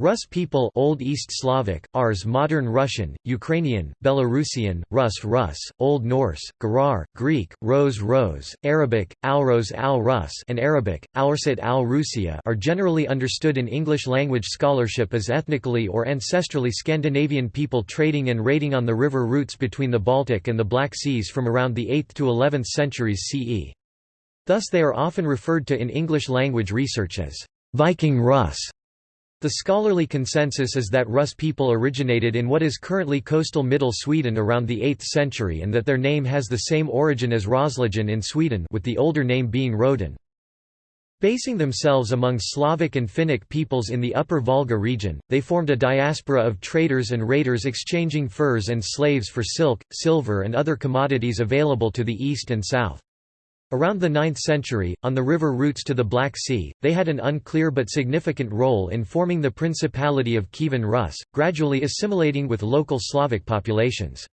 Rus people Old East Slavic, Ars Modern Russian, Ukrainian, Belarusian, Rus Rus, Old Norse, Gerar, Greek, Rose Rose, Arabic, Alros al Rus and Arabic, Aursit al Rusia are generally understood in English language scholarship as ethnically or ancestrally Scandinavian people trading and raiding on the river routes between the Baltic and the Black Seas from around the 8th to 11th centuries CE. Thus they are often referred to in English language research as Viking Rus the scholarly consensus is that Rus people originated in what is currently coastal Middle Sweden around the 8th century and that their name has the same origin as Roslagen in Sweden with the older name being Roden. Basing themselves among Slavic and Finnic peoples in the Upper Volga region, they formed a diaspora of traders and raiders exchanging furs and slaves for silk, silver and other commodities available to the east and south. Around the 9th century, on the river routes to the Black Sea, they had an unclear but significant role in forming the Principality of Kievan Rus, gradually assimilating with local Slavic populations.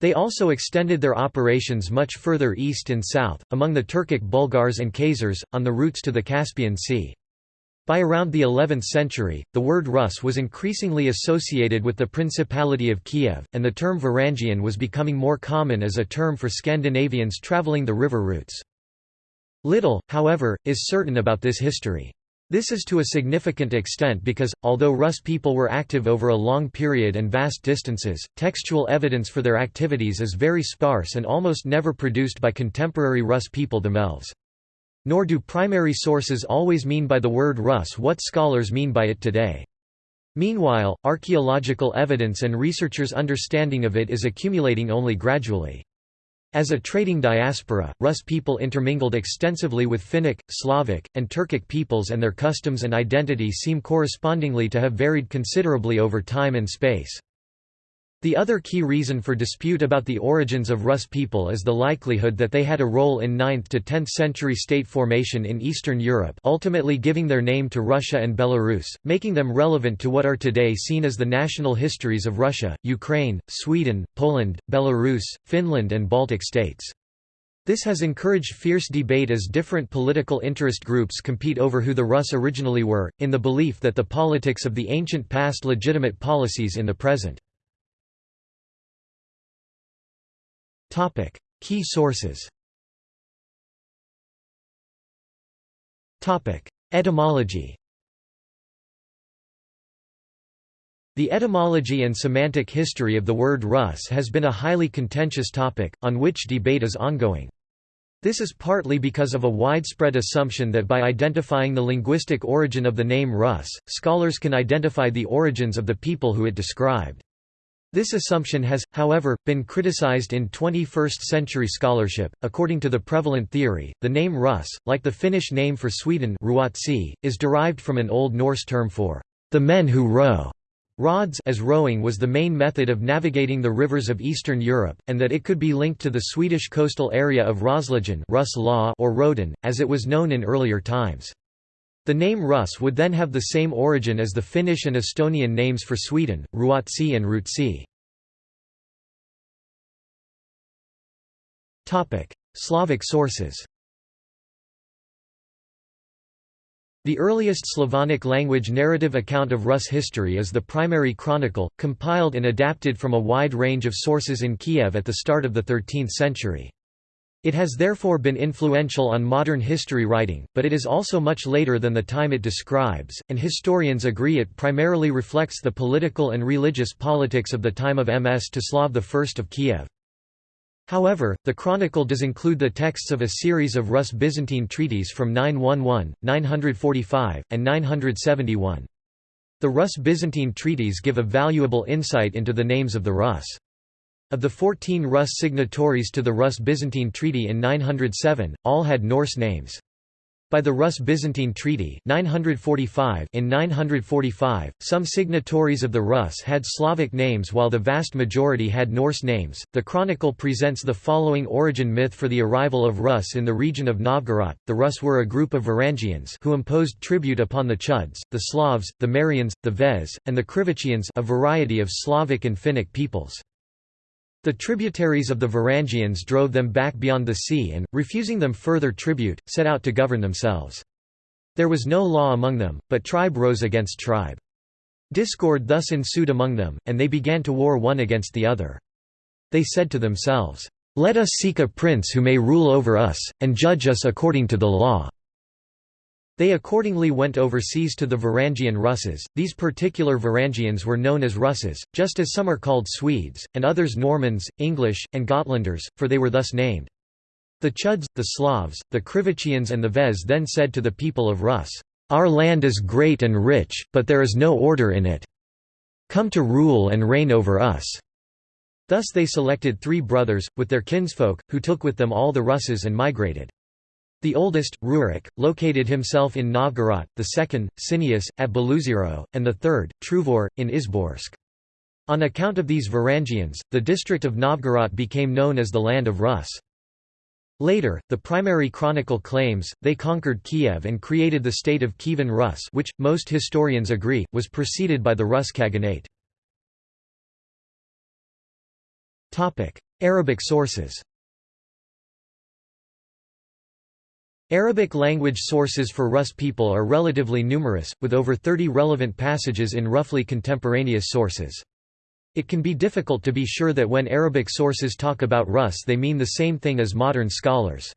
They also extended their operations much further east and south, among the Turkic Bulgars and Khazars, on the routes to the Caspian Sea. By around the 11th century, the word Rus was increasingly associated with the Principality of Kiev, and the term Varangian was becoming more common as a term for Scandinavians travelling the river routes. Little, however, is certain about this history. This is to a significant extent because, although Rus people were active over a long period and vast distances, textual evidence for their activities is very sparse and almost never produced by contemporary Rus people themselves. Nor do primary sources always mean by the word Rus what scholars mean by it today. Meanwhile, archaeological evidence and researchers' understanding of it is accumulating only gradually. As a trading diaspora, Rus people intermingled extensively with Finnic, Slavic, and Turkic peoples and their customs and identity seem correspondingly to have varied considerably over time and space. The other key reason for dispute about the origins of Rus people is the likelihood that they had a role in 9th to 10th century state formation in Eastern Europe ultimately giving their name to Russia and Belarus, making them relevant to what are today seen as the national histories of Russia, Ukraine, Sweden, Poland, Belarus, Finland and Baltic states. This has encouraged fierce debate as different political interest groups compete over who the Rus originally were, in the belief that the politics of the ancient past legitimate policies in the present. Topic: Key sources. Topic: Etymology. The etymology and semantic history of the word Rus has been a highly contentious topic, on which debate is ongoing. This is partly because of a widespread assumption that by identifying the linguistic origin of the name Rus, scholars can identify the origins of the people who it described. This assumption has, however, been criticized in 21st-century scholarship. According to the prevalent theory, the name Rus, like the Finnish name for Sweden Ruotsi, is derived from an Old Norse term for the men who row. Rods as rowing was the main method of navigating the rivers of Eastern Europe, and that it could be linked to the Swedish coastal area of Roslagen or Roden, as it was known in earlier times. The name Rus would then have the same origin as the Finnish and Estonian names for Sweden, Ruotsi and Rootsi. Slavic sources The earliest Slavonic language narrative account of Rus history is the primary chronicle, compiled and adapted from a wide range of sources in Kiev at the start of the 13th century. It has therefore been influential on modern history writing, but it is also much later than the time it describes, and historians agree it primarily reflects the political and religious politics of the time of Ms. Mstislav I of Kiev. However, the chronicle does include the texts of a series of Rus Byzantine treaties from 911, 945, and 971. The Rus Byzantine treaties give a valuable insight into the names of the Rus. Of the 14 Rus signatories to the Rus-Byzantine Treaty in 907, all had Norse names. By the Rus-Byzantine Treaty 945 in 945, some signatories of the Rus had Slavic names while the vast majority had Norse names. The chronicle presents the following origin myth for the arrival of Rus in the region of Novgorod. The Rus were a group of Varangians who imposed tribute upon the Chuds, the Slavs, the Merians, the Vez, and the Krivichians, a variety of Slavic and Finnic peoples. The tributaries of the Varangians drove them back beyond the sea and, refusing them further tribute, set out to govern themselves. There was no law among them, but tribe rose against tribe. Discord thus ensued among them, and they began to war one against the other. They said to themselves, "'Let us seek a prince who may rule over us, and judge us according to the law.' They accordingly went overseas to the Varangian Russes. These particular Varangians were known as Russes, just as some are called Swedes, and others Normans, English, and Gotlanders, for they were thus named. The Chuds, the Slavs, the Krivichians and the Vez then said to the people of Rus, Our land is great and rich, but there is no order in it. Come to rule and reign over us. Thus they selected three brothers, with their kinsfolk, who took with them all the Russes and migrated. The oldest, Rurik, located himself in Novgorod, the second, Sineus, at Beloozero, and the third, Truvor, in Izborsk. On account of these Varangians, the district of Novgorod became known as the Land of Rus. Later, the primary chronicle claims, they conquered Kiev and created the state of Kievan Rus which, most historians agree, was preceded by the Rus Khaganate. Arabic sources Arabic language sources for Rus people are relatively numerous, with over 30 relevant passages in roughly contemporaneous sources. It can be difficult to be sure that when Arabic sources talk about Rus they mean the same thing as modern scholars.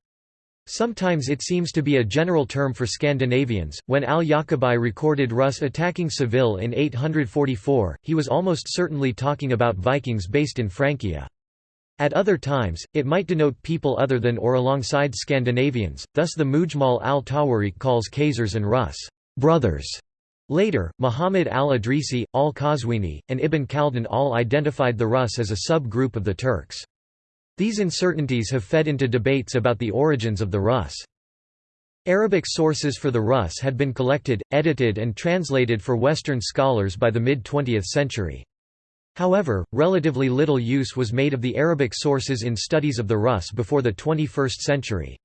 Sometimes it seems to be a general term for Scandinavians. When al-Ya'qubi recorded Rus attacking Seville in 844, he was almost certainly talking about Vikings based in Francia. At other times, it might denote people other than or alongside Scandinavians, thus the Mujmal al-Tawarik calls Khazars and Rus brothers". Later, Muhammad al-Idrisi, al-Qazwini, and Ibn Khaldun all identified the Rus as a sub-group of the Turks. These uncertainties have fed into debates about the origins of the Rus. Arabic sources for the Rus had been collected, edited and translated for Western scholars by the mid-20th century. However, relatively little use was made of the Arabic sources in studies of the Rus before the 21st century.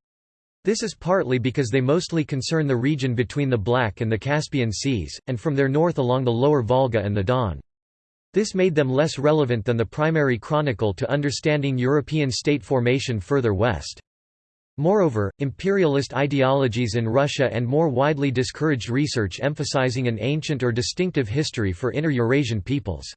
This is partly because they mostly concern the region between the Black and the Caspian Seas, and from their north along the lower Volga and the Don. This made them less relevant than the primary chronicle to understanding European state formation further west. Moreover, imperialist ideologies in Russia and more widely discouraged research emphasizing an ancient or distinctive history for inner Eurasian peoples.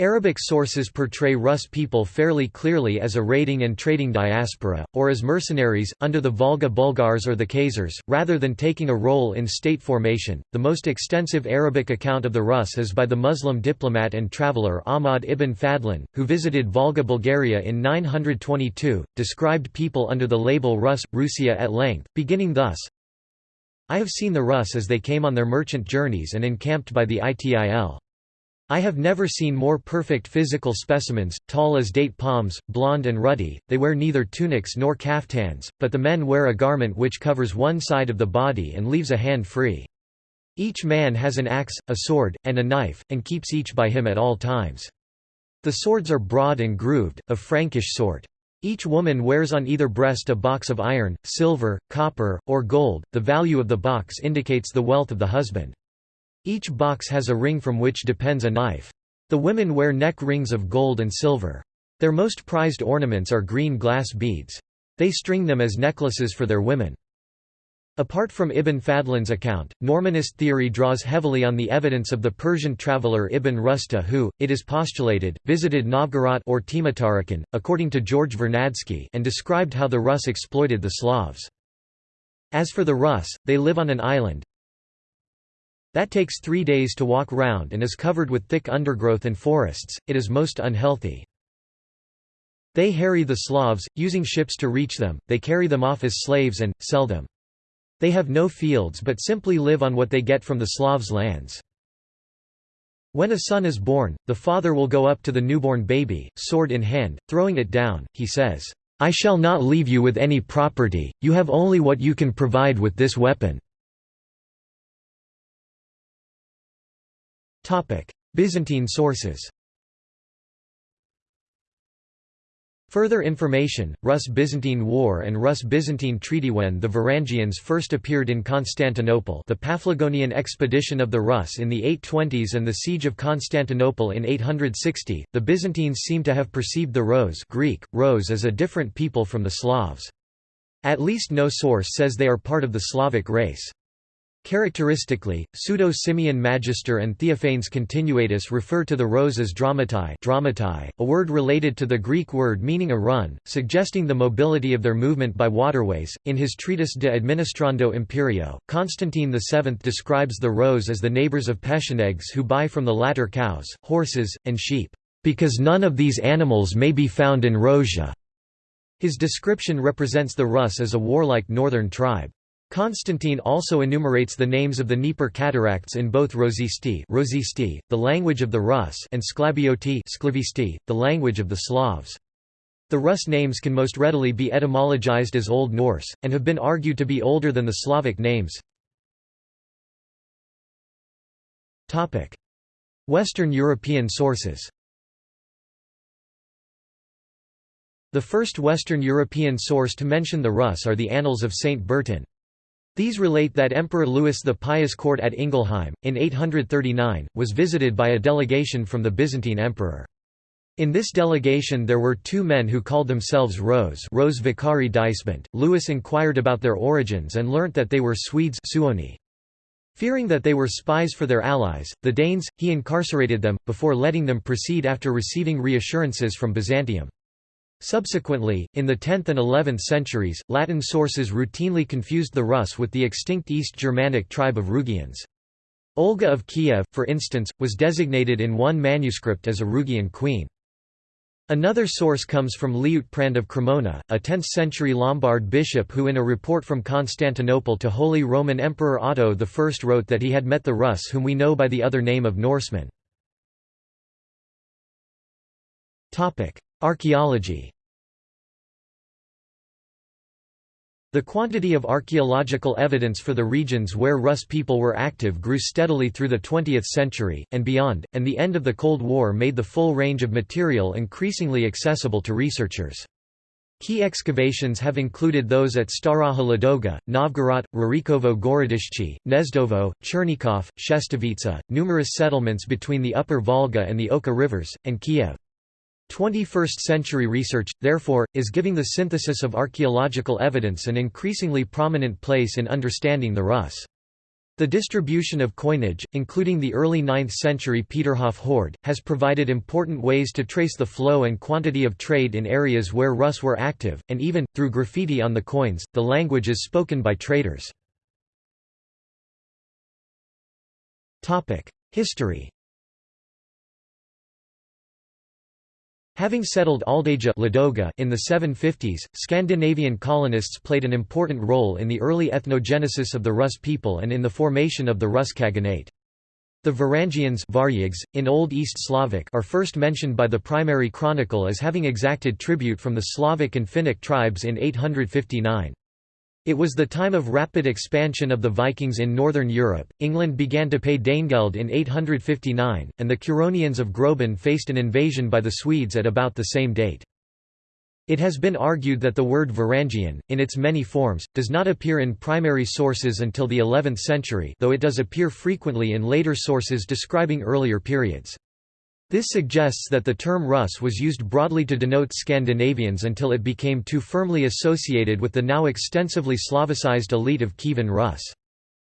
Arabic sources portray Rus people fairly clearly as a raiding and trading diaspora, or as mercenaries, under the Volga Bulgars or the Khazars, rather than taking a role in state formation. The most extensive Arabic account of the Rus is by the Muslim diplomat and traveller Ahmad ibn Fadlan, who visited Volga Bulgaria in 922, described people under the label Rus, Rusia at length, beginning thus I have seen the Rus as they came on their merchant journeys and encamped by the Itil. I have never seen more perfect physical specimens, tall as date palms, blond and ruddy, they wear neither tunics nor kaftans, but the men wear a garment which covers one side of the body and leaves a hand free. Each man has an axe, a sword, and a knife, and keeps each by him at all times. The swords are broad and grooved, of Frankish sort. Each woman wears on either breast a box of iron, silver, copper, or gold, the value of the box indicates the wealth of the husband. Each box has a ring from which depends a knife. The women wear neck rings of gold and silver. Their most prized ornaments are green glass beads. They string them as necklaces for their women. Apart from Ibn Fadlan's account, Normanist theory draws heavily on the evidence of the Persian traveller Ibn Rusta who, it is postulated, visited Novgorod or Tmutarakan, according to George Vernadsky and described how the Rus exploited the Slavs. As for the Rus, they live on an island, that takes three days to walk round and is covered with thick undergrowth and forests, it is most unhealthy. They harry the Slavs, using ships to reach them, they carry them off as slaves and, sell them. They have no fields but simply live on what they get from the Slavs' lands. When a son is born, the father will go up to the newborn baby, sword in hand, throwing it down, he says, I shall not leave you with any property, you have only what you can provide with this weapon. Byzantine sources Further information, Rus-Byzantine War and Rus-Byzantine Treaty When the Varangians first appeared in Constantinople the Paphlagonian expedition of the Rus in the 820s and the siege of Constantinople in 860, the Byzantines seem to have perceived the Rose Greek, Rose as a different people from the Slavs. At least no source says they are part of the Slavic race. Characteristically, Pseudo-Simeon Magister and Theophanes Continuatus refer to the rose as dramatai, dramatai a word related to the Greek word meaning a run, suggesting the mobility of their movement by waterways. In his treatise De Administrando Imperio, Constantine VII describes the rose as the neighbors of Pechenegs who buy from the latter cows, horses, and sheep, because none of these animals may be found in Rosia. His description represents the Rus as a warlike northern tribe. Constantine also enumerates the names of the Dnieper cataracts in both Rosisti, Rosisti the language of the Rus and Sklabioti Sklavisti, the language of the Slavs. The Rus names can most readily be etymologized as Old Norse, and have been argued to be older than the Slavic names. Western European sources The first Western European source to mention the Rus are the Annals of Saint Bertin. These relate that Emperor Louis the Pious court at Ingelheim, in 839, was visited by a delegation from the Byzantine emperor. In this delegation there were two men who called themselves Rose Rose Vicari Deisbent. Louis inquired about their origins and learnt that they were Swedes Suoni. Fearing that they were spies for their allies, the Danes, he incarcerated them, before letting them proceed after receiving reassurances from Byzantium. Subsequently, in the 10th and 11th centuries, Latin sources routinely confused the Rus with the extinct East Germanic tribe of Rugians. Olga of Kiev, for instance, was designated in one manuscript as a Rugian queen. Another source comes from Liutprand of Cremona, a 10th-century Lombard bishop who in a report from Constantinople to Holy Roman Emperor Otto I wrote that he had met the Rus whom we know by the other name of Norsemen. Archaeology The quantity of archaeological evidence for the regions where Rus people were active grew steadily through the 20th century, and beyond, and the end of the Cold War made the full range of material increasingly accessible to researchers. Key excavations have included those at Staraja Ladoga, Novgorod, Rurikovo Gorodishche, Gnezdovo, Chernikov, Shestovitsa, numerous settlements between the upper Volga and the Oka rivers, and Kiev. 21st-century research, therefore, is giving the synthesis of archaeological evidence an increasingly prominent place in understanding the Rus. The distribution of coinage, including the early 9th-century Peterhof hoard, has provided important ways to trace the flow and quantity of trade in areas where Rus were active, and even, through graffiti on the coins, the language is spoken by traders. History Having settled Aldeigja in the 750s, Scandinavian colonists played an important role in the early ethnogenesis of the Rus people and in the formation of the Rus Khaganate. The Varangians in Old East Slavic are first mentioned by the primary chronicle as having exacted tribute from the Slavic and Finnic tribes in 859. It was the time of rapid expansion of the Vikings in northern Europe. England began to pay Danegeld in 859, and the Curonians of Grobin faced an invasion by the Swedes at about the same date. It has been argued that the word Varangian, in its many forms, does not appear in primary sources until the 11th century though it does appear frequently in later sources describing earlier periods. This suggests that the term Rus was used broadly to denote Scandinavians until it became too firmly associated with the now extensively Slavicized elite of Kievan Rus.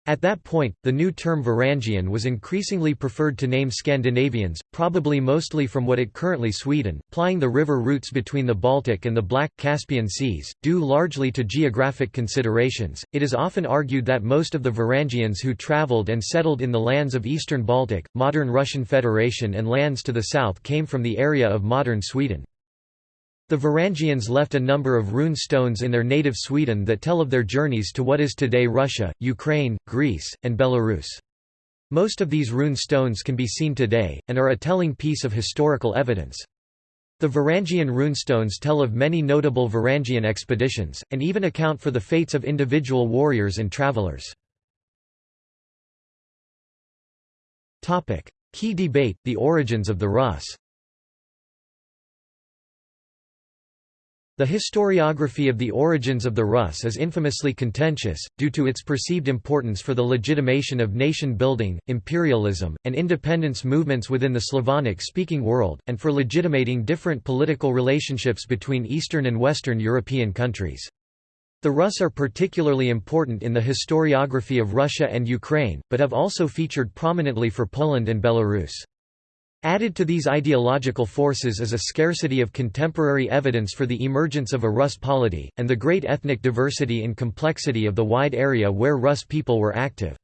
At that point, the new term Varangian was increasingly preferred to name Scandinavians, probably mostly from what it currently Sweden, plying the river routes between the Baltic and the Black, Caspian seas, due largely to geographic considerations. It is often argued that most of the Varangians who traveled and settled in the lands of eastern Baltic, modern Russian Federation and lands to the south came from the area of modern Sweden. The Varangians left a number of rune stones in their native Sweden that tell of their journeys to what is today Russia, Ukraine, Greece, and Belarus. Most of these rune stones can be seen today, and are a telling piece of historical evidence. The Varangian runestones tell of many notable Varangian expeditions, and even account for the fates of individual warriors and travelers. Key debate, the origins of the Rus The historiography of the origins of the Rus is infamously contentious, due to its perceived importance for the legitimation of nation-building, imperialism, and independence movements within the Slavonic-speaking world, and for legitimating different political relationships between Eastern and Western European countries. The Rus are particularly important in the historiography of Russia and Ukraine, but have also featured prominently for Poland and Belarus. Added to these ideological forces is a scarcity of contemporary evidence for the emergence of a Rus polity, and the great ethnic diversity and complexity of the wide area where Rus people were active.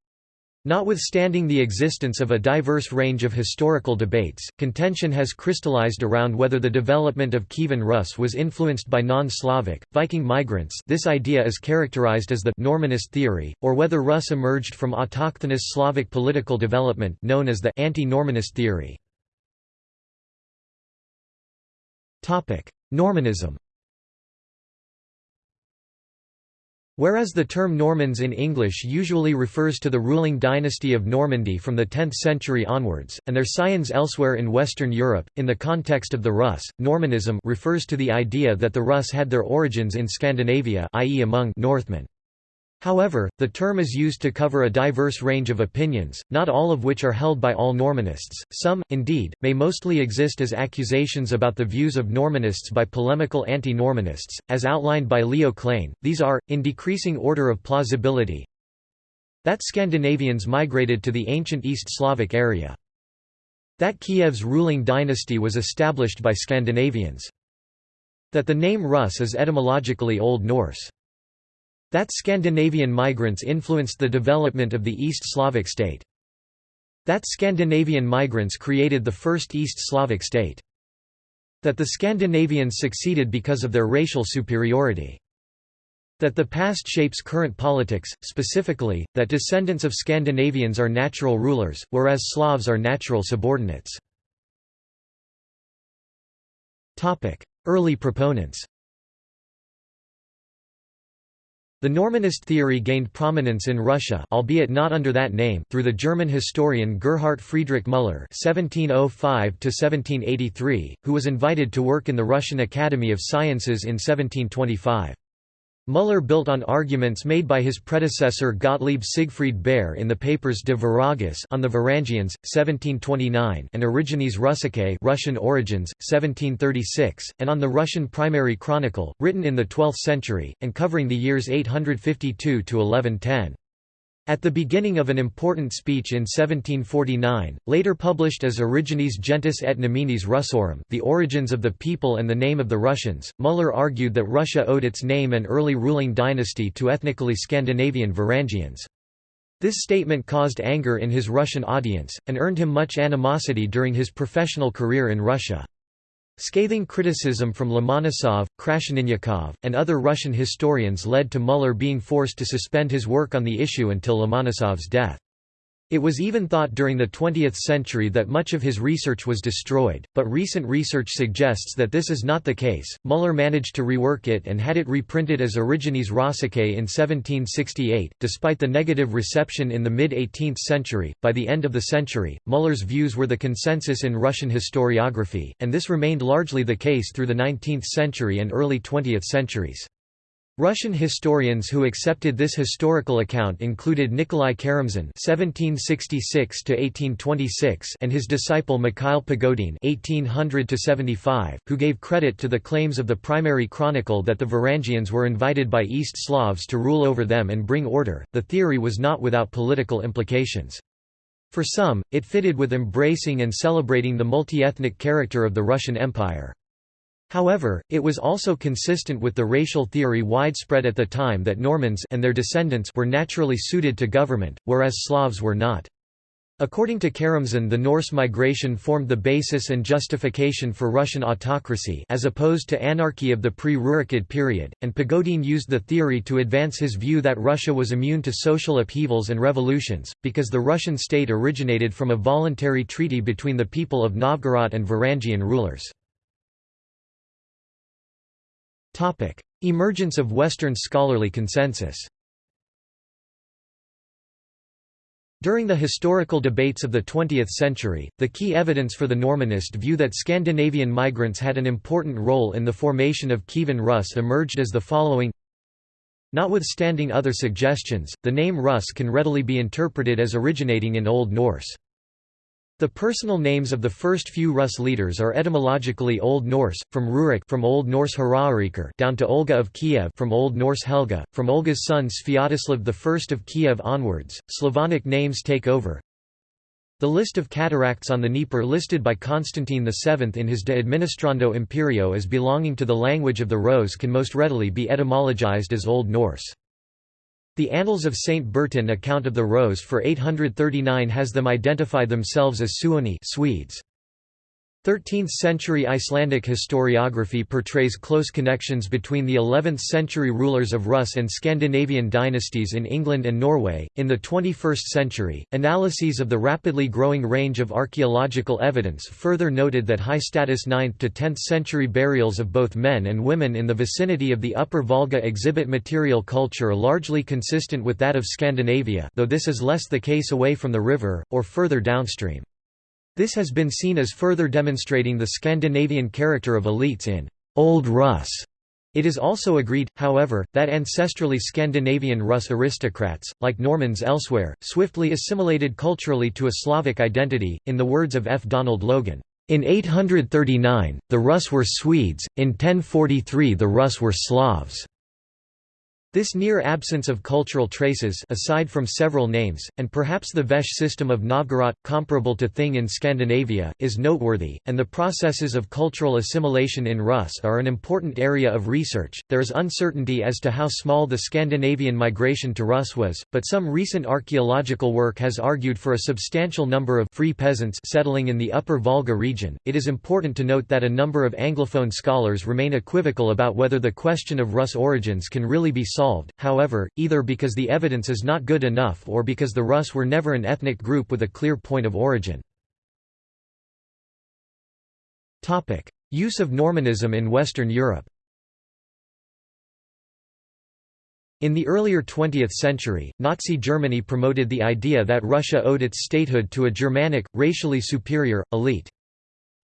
Notwithstanding the existence of a diverse range of historical debates, contention has crystallized around whether the development of Kievan Rus was influenced by non-Slavic, Viking migrants this idea is characterized as the «Normanist theory», or whether Rus emerged from autochthonous Slavic political development known as the «anti-Normanist theory». Normanism Whereas the term Normans in English usually refers to the ruling dynasty of Normandy from the 10th century onwards, and their scions elsewhere in Western Europe, in the context of the Rus, Normanism refers to the idea that the Rus had their origins in Scandinavia i.e. among Northmen. However, the term is used to cover a diverse range of opinions, not all of which are held by all Normanists. Some, indeed, may mostly exist as accusations about the views of Normanists by polemical anti-Normanists, as outlined by Leo Klein. These are, in decreasing order of plausibility, that Scandinavians migrated to the ancient East Slavic area. That Kiev's ruling dynasty was established by Scandinavians. That the name Rus is etymologically Old Norse. That Scandinavian migrants influenced the development of the East Slavic state. That Scandinavian migrants created the first East Slavic state. That the Scandinavians succeeded because of their racial superiority. That the past shapes current politics, specifically, that descendants of Scandinavians are natural rulers, whereas Slavs are natural subordinates. Early proponents the Normanist theory gained prominence in Russia albeit not under that name through the German historian Gerhard Friedrich Müller (1705–1783), who was invited to work in the Russian Academy of Sciences in 1725. Müller built on arguments made by his predecessor Gottlieb Siegfried Bayer in the papers De Varagis on the Varangians, 1729 and Origines Russicae Russian Origins, 1736, and on the Russian Primary Chronicle, written in the 12th century, and covering the years 852–1110. At the beginning of an important speech in 1749, later published as Origines Gentis et Nominis Russorum The Origins of the People and the Name of the Russians, Müller argued that Russia owed its name and early ruling dynasty to ethnically Scandinavian Varangians. This statement caused anger in his Russian audience, and earned him much animosity during his professional career in Russia. Scathing criticism from Lomonosov, Krasheninnikov, and other Russian historians led to Müller being forced to suspend his work on the issue until Lomonosov's death. It was even thought during the 20th century that much of his research was destroyed, but recent research suggests that this is not the case. Müller managed to rework it and had it reprinted as Origines Rossicae in 1768, despite the negative reception in the mid 18th century. By the end of the century, Müller's views were the consensus in Russian historiography, and this remained largely the case through the 19th century and early 20th centuries. Russian historians who accepted this historical account included Nikolai Karamzin (1766–1826) and his disciple Mikhail Pogodin (1800–75), who gave credit to the claims of the primary chronicle that the Varangians were invited by East Slavs to rule over them and bring order. The theory was not without political implications. For some, it fitted with embracing and celebrating the multi-ethnic character of the Russian Empire. However, it was also consistent with the racial theory widespread at the time that Normans and their descendants were naturally suited to government, whereas Slavs were not. According to Karamzin the Norse migration formed the basis and justification for Russian autocracy as opposed to anarchy of the pre-Rurikid period, and Pogodin used the theory to advance his view that Russia was immune to social upheavals and revolutions, because the Russian state originated from a voluntary treaty between the people of Novgorod and Varangian rulers. Emergence of Western scholarly consensus. During the historical debates of the 20th century, the key evidence for the Normanist view that Scandinavian migrants had an important role in the formation of Kievan Rus emerged as the following. Notwithstanding other suggestions, the name Rus can readily be interpreted as originating in Old Norse. The personal names of the first few Rus leaders are etymologically Old Norse, from Rurik from Old Norse Haraurikr down to Olga of Kiev from Old Norse Helga, from Olga's son Sviatoslav I of Kiev onwards. Slavonic names take over. The list of cataracts on the Dnieper listed by Constantine VII in his De Administrando Imperio as belonging to the language of the Rose can most readily be etymologized as Old Norse. The Annals of St. Bertin account of the Rose for 839 has them identify themselves as Suoni Swedes. 13th-century Icelandic historiography portrays close connections between the 11th-century rulers of Rus and Scandinavian dynasties in England and Norway. In the 21st century, analyses of the rapidly growing range of archaeological evidence further noted that high-status 9th to 10th century burials of both men and women in the vicinity of the Upper Volga exhibit material culture largely consistent with that of Scandinavia, though this is less the case away from the river or further downstream. This has been seen as further demonstrating the Scandinavian character of elites in Old Rus. It is also agreed, however, that ancestrally Scandinavian Rus aristocrats, like Normans elsewhere, swiftly assimilated culturally to a Slavic identity, in the words of F. Donald Logan. In 839, the Rus were Swedes, in 1043 the Rus were Slavs. This near absence of cultural traces aside from several names, and perhaps the veche system of Novgorod, comparable to Thing in Scandinavia, is noteworthy, and the processes of cultural assimilation in Rus are an important area of research. There is uncertainty as to how small the Scandinavian migration to Rus was, but some recent archaeological work has argued for a substantial number of free peasants settling in the upper Volga region. It is important to note that a number of Anglophone scholars remain equivocal about whether the question of Rus origins can really be solved, however, either because the evidence is not good enough or because the Rus were never an ethnic group with a clear point of origin. Use of Normanism in Western Europe In the earlier 20th century, Nazi Germany promoted the idea that Russia owed its statehood to a Germanic, racially superior, elite.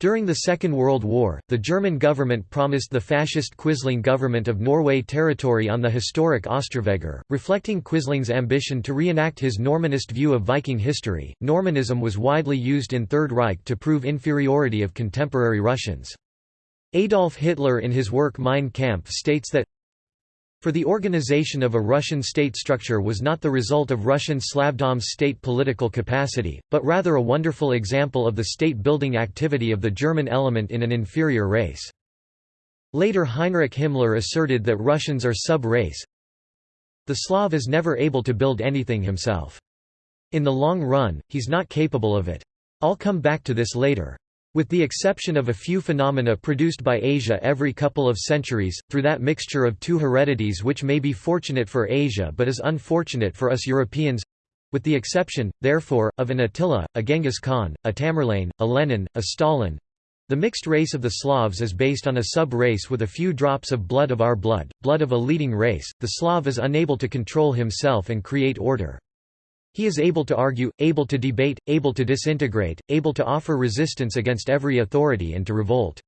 During the Second World War, the German government promised the fascist Quisling government of Norway territory on the historic Austrvegr, reflecting Quisling's ambition to reenact his Normanist view of Viking history. Normanism was widely used in Third Reich to prove inferiority of contemporary Russians. Adolf Hitler in his work Mein Kampf states that for the organization of a Russian state structure was not the result of Russian Slavdom's state political capacity, but rather a wonderful example of the state-building activity of the German element in an inferior race. Later Heinrich Himmler asserted that Russians are sub-race. The Slav is never able to build anything himself. In the long run, he's not capable of it. I'll come back to this later. With the exception of a few phenomena produced by Asia every couple of centuries, through that mixture of two heredities which may be fortunate for Asia but is unfortunate for us Europeans—with the exception, therefore, of an Attila, a Genghis Khan, a Tamerlane, a Lenin, a Stalin, the mixed race of the Slavs is based on a sub-race with a few drops of blood of our blood, blood of a leading race. The Slav is unable to control himself and create order. He is able to argue, able to debate, able to disintegrate, able to offer resistance against every authority and to revolt.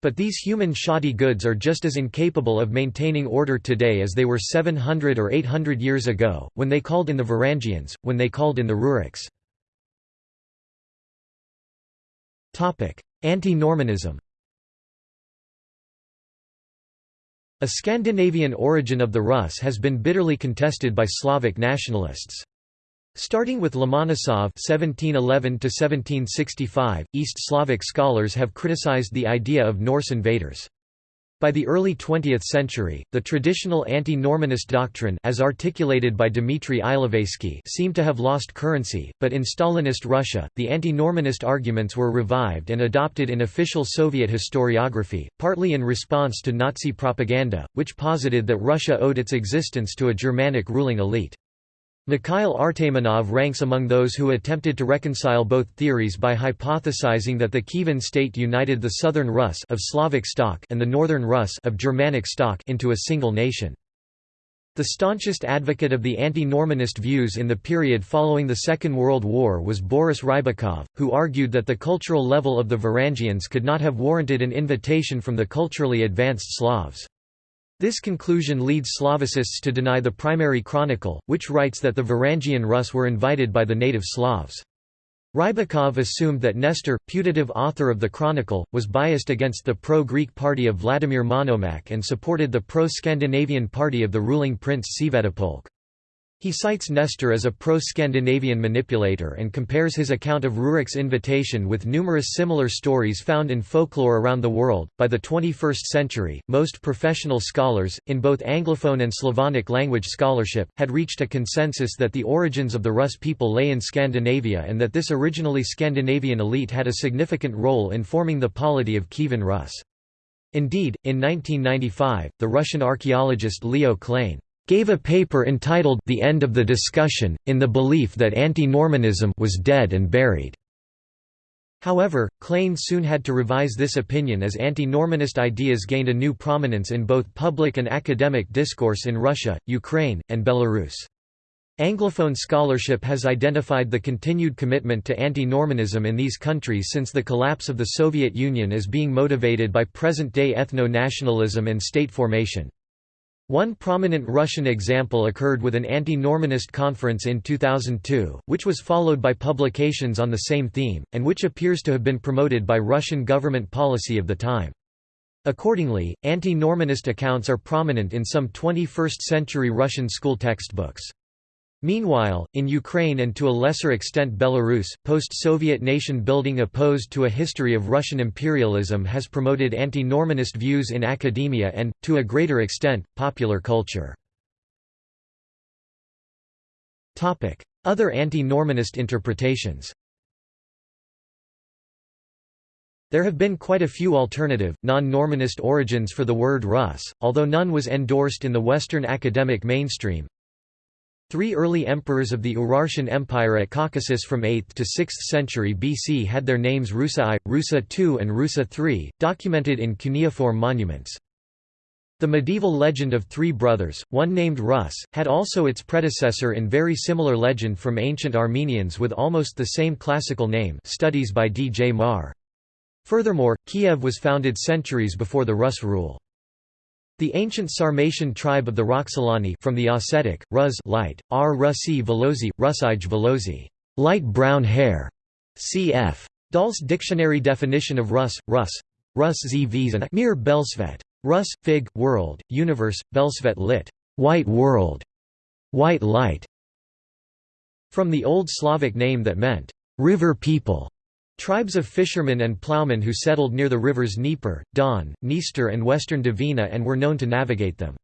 But these human shoddy goods are just as incapable of maintaining order today as they were 700 or 800 years ago, when they called in the Varangians, when they called in the Ruriks. Anti-Normanism A Scandinavian origin of the Rus has been bitterly contested by Slavic nationalists. Starting with Lomonosov (1711–1765), East Slavic scholars have criticized the idea of Norse invaders. By the early 20th century, the traditional anti-Normanist doctrine as articulated by Dmitry Ilovaisky seemed to have lost currency, but in Stalinist Russia, the anti-Normanist arguments were revived and adopted in official Soviet historiography, partly in response to Nazi propaganda, which posited that Russia owed its existence to a Germanic ruling elite. Mikhail Artamonov ranks among those who attempted to reconcile both theories by hypothesizing that the Kievan state united the southern Rus of Slavic stock and the northern Rus of Germanic stock into a single nation. The staunchest advocate of the anti-Normanist views in the period following the Second World War was Boris Rybakov, who argued that the cultural level of the Varangians could not have warranted an invitation from the culturally advanced Slavs. This conclusion leads Slavicists to deny the primary chronicle, which writes that the Varangian Rus were invited by the native Slavs. Rybakov assumed that Nestor, putative author of the chronicle, was biased against the pro-Greek party of Vladimir Monomakh and supported the pro-Scandinavian party of the ruling prince Sviatopolk. He cites Nestor as a pro-Scandinavian manipulator and compares his account of Rurik's invitation with numerous similar stories found in folklore around the world. By the 21st century, most professional scholars, in both Anglophone and Slavonic language scholarship, had reached a consensus that the origins of the Rus people lay in Scandinavia and that this originally Scandinavian elite had a significant role in forming the polity of Kievan Rus. Indeed, in 1995, the Russian archaeologist Leo Klein gave a paper entitled The End of the Discussion, in the belief that anti-Normanism was dead and buried. However, Klein soon had to revise this opinion as anti-Normanist ideas gained a new prominence in both public and academic discourse in Russia, Ukraine, and Belarus. Anglophone scholarship has identified the continued commitment to anti-Normanism in these countries since the collapse of the Soviet Union as being motivated by present-day ethno-nationalism and state formation. One prominent Russian example occurred with an anti-Normanist conference in 2002, which was followed by publications on the same theme, and which appears to have been promoted by Russian government policy of the time. Accordingly, anti-Normanist accounts are prominent in some 21st-century Russian school textbooks. Meanwhile, in Ukraine and to a lesser extent Belarus, post-Soviet nation-building opposed to a history of Russian imperialism has promoted anti-Normanist views in academia and, to a greater extent, popular culture. Other anti-Normanist interpretations There have been quite a few alternative, non-Normanist origins for the word Rus, although none was endorsed in the Western academic mainstream. Three early emperors of the Urartian Empire at Caucasus from 8th to 6th century BC had their names Rusa I, Rusa II and Rusa III, documented in cuneiform monuments. The medieval legend of three brothers, one named Rus, had also its predecessor in very similar legend from ancient Armenians with almost the same classical name studies by D. J. Marr. Furthermore, Kiev was founded centuries before the Rus rule. The ancient Sarmatian tribe of the Roxolani from the Ossetic, Rus light, R. Rusi Velozi, Rusij Velozi, light brown hair, cf. Dahl's dictionary definition of Rus, Rus, Rus zv Mir Belsvet. Rus, Fig, World, Universe, Belsvet lit. White World, White Light. From the Old Slavic name that meant, river people. Tribes of fishermen and ploughmen who settled near the rivers Dnieper, Don, Dniester and western Dvina and were known to navigate them.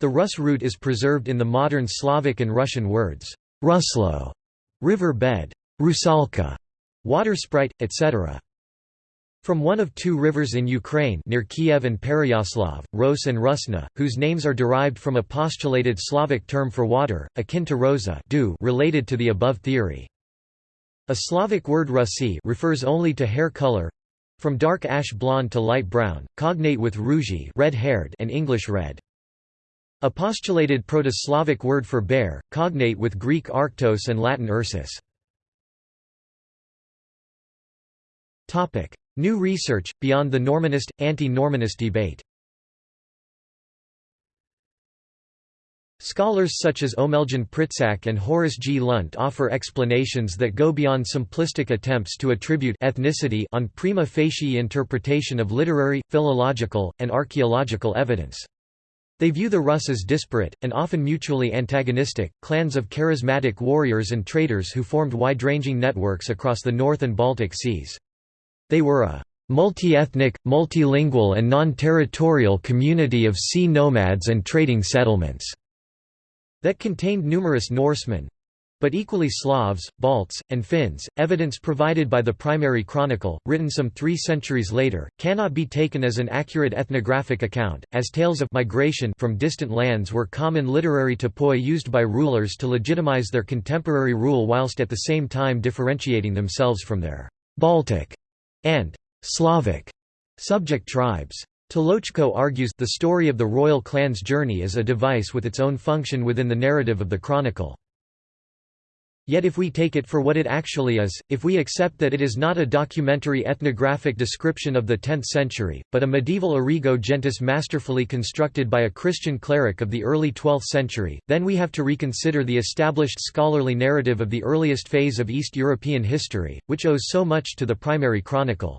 The Rus route is preserved in the modern Slavic and Russian words, Ruslo, river bed, Rusalka, water sprite, etc. From one of two rivers in Ukraine near Kiev and Pereyaslav, Ros and Rusna, whose names are derived from a postulated Slavic term for water, akin to rosa related to the above theory. A Slavic word rusi refers only to hair color from dark ash blonde to light brown, cognate with rougi red-haired and English red. A postulated Proto-Slavic word for bear, cognate with Greek arctos and Latin ursus. New research, beyond the Normanist, anti-Normanist debate Scholars such as Omeljan Pritsak and Horace G. Lunt offer explanations that go beyond simplistic attempts to attribute ethnicity on prima facie interpretation of literary, philological, and archaeological evidence. They view the Rus as disparate, and often mutually antagonistic, clans of charismatic warriors and traders who formed wide-ranging networks across the North and Baltic seas. They were a multi-ethnic, multilingual and non-territorial community of sea nomads and trading settlements that contained numerous Norsemen but equally Slavs, Balts, and Finns. Evidence provided by the primary chronicle, written some three centuries later, cannot be taken as an accurate ethnographic account, as tales of migration from distant lands were common literary topoi used by rulers to legitimize their contemporary rule whilst at the same time differentiating themselves from their Baltic and Slavic subject tribes. Tolochko argues, the story of the royal clan's journey is a device with its own function within the narrative of the chronicle. Yet if we take it for what it actually is, if we accept that it is not a documentary ethnographic description of the 10th century, but a medieval origo gentis masterfully constructed by a Christian cleric of the early 12th century, then we have to reconsider the established scholarly narrative of the earliest phase of East European history, which owes so much to the primary chronicle.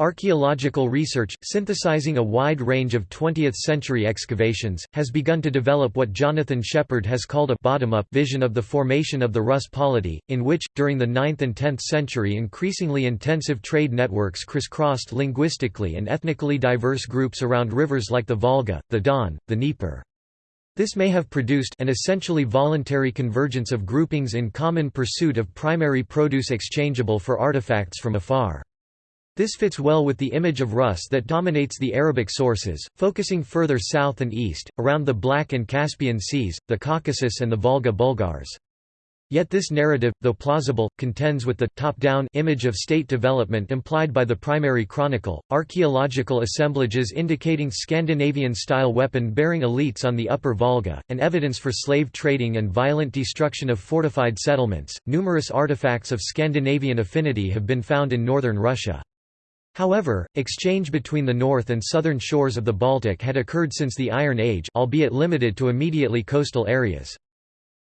Archaeological research, synthesizing a wide range of 20th-century excavations, has begun to develop what Jonathan Shepard has called a bottom-up vision of the formation of the Rus polity, in which, during the 9th and 10th century increasingly intensive trade networks crisscrossed linguistically and ethnically diverse groups around rivers like the Volga, the Don, the Dnieper. This may have produced an essentially voluntary convergence of groupings in common pursuit of primary produce exchangeable for artifacts from afar. This fits well with the image of Rus that dominates the Arabic sources, focusing further south and east, around the Black and Caspian Seas, the Caucasus and the Volga Bulgars. Yet this narrative, though plausible, contends with the top-down image of state development implied by the primary chronicle. Archaeological assemblages indicating Scandinavian-style weapon-bearing elites on the Upper Volga, and evidence for slave trading and violent destruction of fortified settlements. Numerous artifacts of Scandinavian affinity have been found in northern Russia. However, exchange between the north and southern shores of the Baltic had occurred since the Iron Age albeit limited to immediately coastal areas.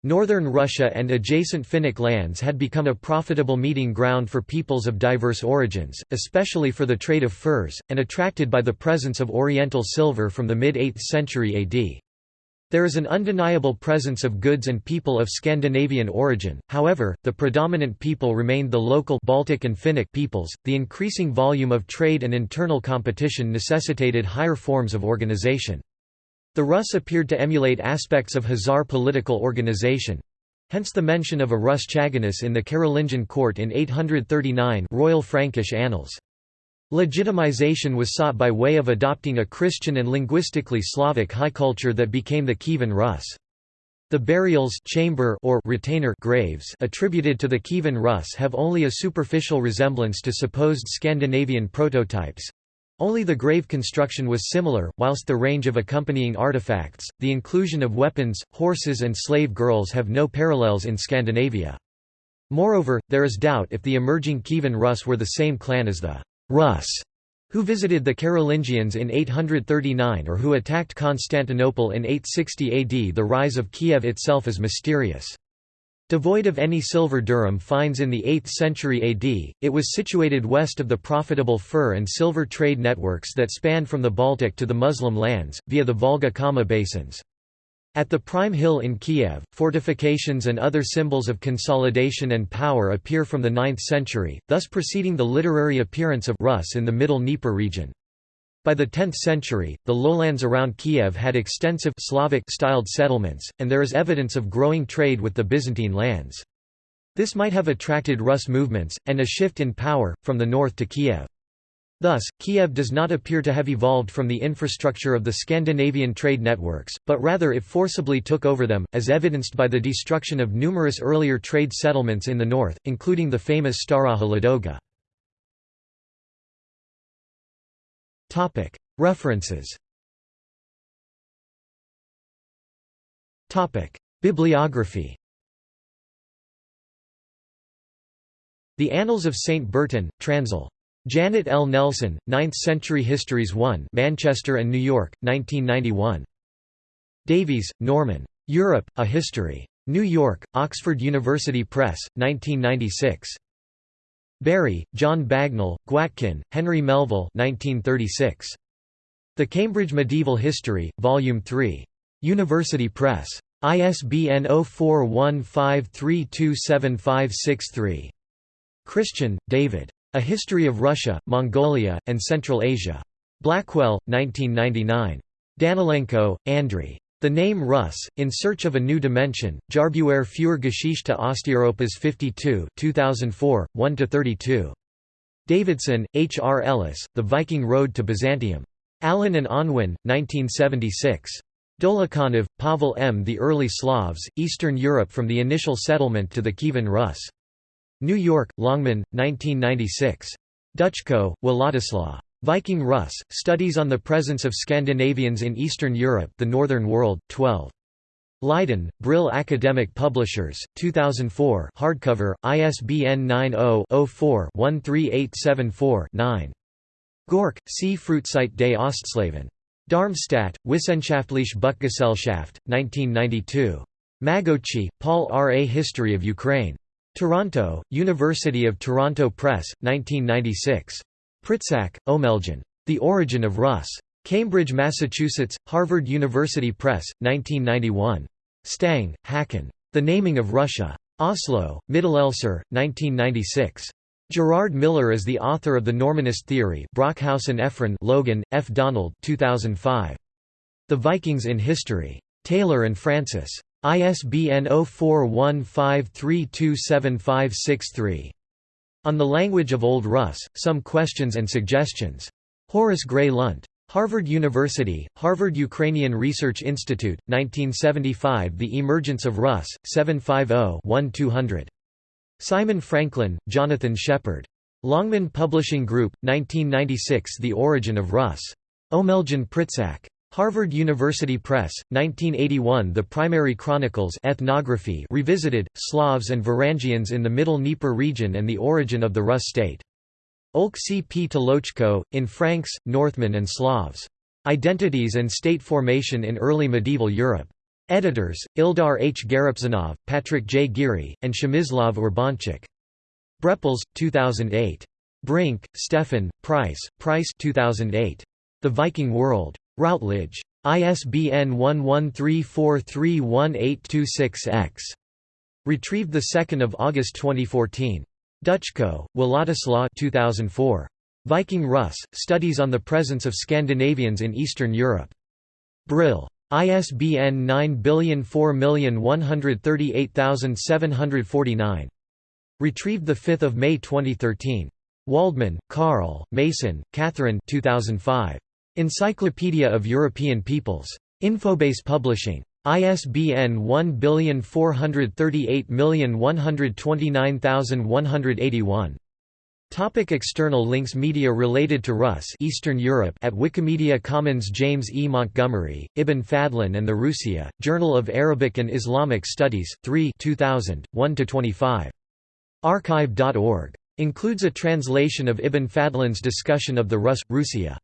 Northern Russia and adjacent Finnic lands had become a profitable meeting ground for peoples of diverse origins, especially for the trade of furs, and attracted by the presence of Oriental silver from the mid-8th century AD. There is an undeniable presence of goods and people of Scandinavian origin, however, the predominant people remained the local Baltic and Finnic peoples. The increasing volume of trade and internal competition necessitated higher forms of organization. The Rus appeared to emulate aspects of Khazar political organization hence the mention of a Rus Chaganus in the Carolingian court in 839 Royal Frankish Annals. Legitimization was sought by way of adopting a Christian and linguistically Slavic high culture that became the Kievan Rus. The burials chamber or retainer graves attributed to the Kievan Rus have only a superficial resemblance to supposed Scandinavian prototypes. Only the grave construction was similar, whilst the range of accompanying artifacts, the inclusion of weapons, horses and slave girls have no parallels in Scandinavia. Moreover, there is doubt if the emerging Kievan Rus were the same clan as the Rus, who visited the Carolingians in 839 or who attacked Constantinople in 860 AD. The rise of Kiev itself is mysterious. Devoid of any silver dirham finds in the 8th century AD, it was situated west of the profitable fur and silver trade networks that spanned from the Baltic to the Muslim lands, via the Volga-Kama basins. At the prime hill in Kiev, fortifications and other symbols of consolidation and power appear from the 9th century, thus preceding the literary appearance of Rus in the Middle Dnieper region. By the 10th century, the lowlands around Kiev had extensive Slavic-styled settlements, and there is evidence of growing trade with the Byzantine lands. This might have attracted Rus movements, and a shift in power, from the north to Kiev. Thus, Kiev does not appear to have evolved from the infrastructure of the Scandinavian trade networks, but rather it forcibly took over them, as evidenced by the destruction of numerous earlier trade settlements in the north, including the famous Staraja Ladoga. References Bibliography The Annals of St. Bertin, Transl. Janet L. Nelson, 9th Century Histories 1 Manchester and New York, 1991. Davies, Norman. Europe, A History. New York, Oxford University Press, 1996. Bury, John Bagnall, Gwatkin, Henry Melville 1936. The Cambridge Medieval History, Volume 3. University Press. ISBN 0415327563. Christian, David. A History of Russia, Mongolia, and Central Asia. Blackwell, 1999. Danilenko, Andrei. The name Rus, In Search of a New Dimension, Jahrbücher für Geschichte Osteuropas 52 2004, 1–32. Davidson, H. R. Ellis, The Viking Road to Byzantium. Allen and Unwin, 1976. Dolukhanov, Pavel M. The Early Slavs, Eastern Europe from the Initial Settlement to the Kievan Rus. New York, Longman, 1996. Duczko, Władysław. Viking Rus, Studies on the Presence of Scandinavians in Eastern Europe The Northern World, 12. Leiden, Brill Academic Publishers, 2004 hardcover, ISBN 90-04-13874-9. Goehrke, C. Frühzeit des Ostslaven. Darmstadt, Wissenschaftliche Buchgesellschaft, 1992. Magocsi, Paul R. A History of Ukraine. Toronto, University of Toronto Press, 1996. Pritsak, Omeljan. The Origin of Rus. Cambridge, Massachusetts, Harvard University Press, 1991. Stang, Håkon. The Naming of Russia. Oslo, Mittelelcer, 1996. Gerard Miller is the author of The Normanist Theory Brockhaus and Ephron Logan, F. Donald 2005. The Vikings in History. Taylor and Francis. ISBN 0415327563. On the Language of Old Rus, Some Questions and Suggestions. Horace Gray Lunt. Harvard University, Harvard Ukrainian Research Institute, 1975 The Emergence of Rus, 750-1200. Simon Franklin, Jonathan Shepard. Longman Publishing Group, 1996 The Origin of Rus. Omeljan Pritsak. Harvard University Press, 1981 The Primary Chronicles Ethnography Revisited, Slavs and Varangians in the Middle Dnieper region and the Origin of the Rus state. Olk C. P. Tolochko, in Franks, Northmen and Slavs. Identities and State Formation in Early Medieval Europe. Editors, Ildar H. Garipzanov, Patrick J. Geary, and Przemysław Urbańczyk. Brepols, 2008. Brink, Stefan, Price, Price 2008. The Viking World. Routledge. ISBN 1134318826-X. Retrieved 2 August 2014. Duczko, Władysław 2004. Viking Rus, Studies on the Presence of Scandinavians in Eastern Europe. Brill. ISBN 9004138749. Retrieved 5 May 2013. Waldman, Carl, Mason, Catherine 2005. Encyclopedia of European Peoples. Infobase Publishing. ISBN 1438129181. Topic external links Media related to Rus Eastern Europe at Wikimedia Commons James E. Montgomery, Ibn Fadlan and the Rusiyyah, Journal of Arabic and Islamic Studies, 3 2000, 1–25. Archive.org. Includes a translation of Ibn Fadlan's discussion of the Rus, Rusiyyah.